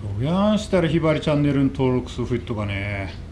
どうやんしたらひばりチャンネルに登録する人がね。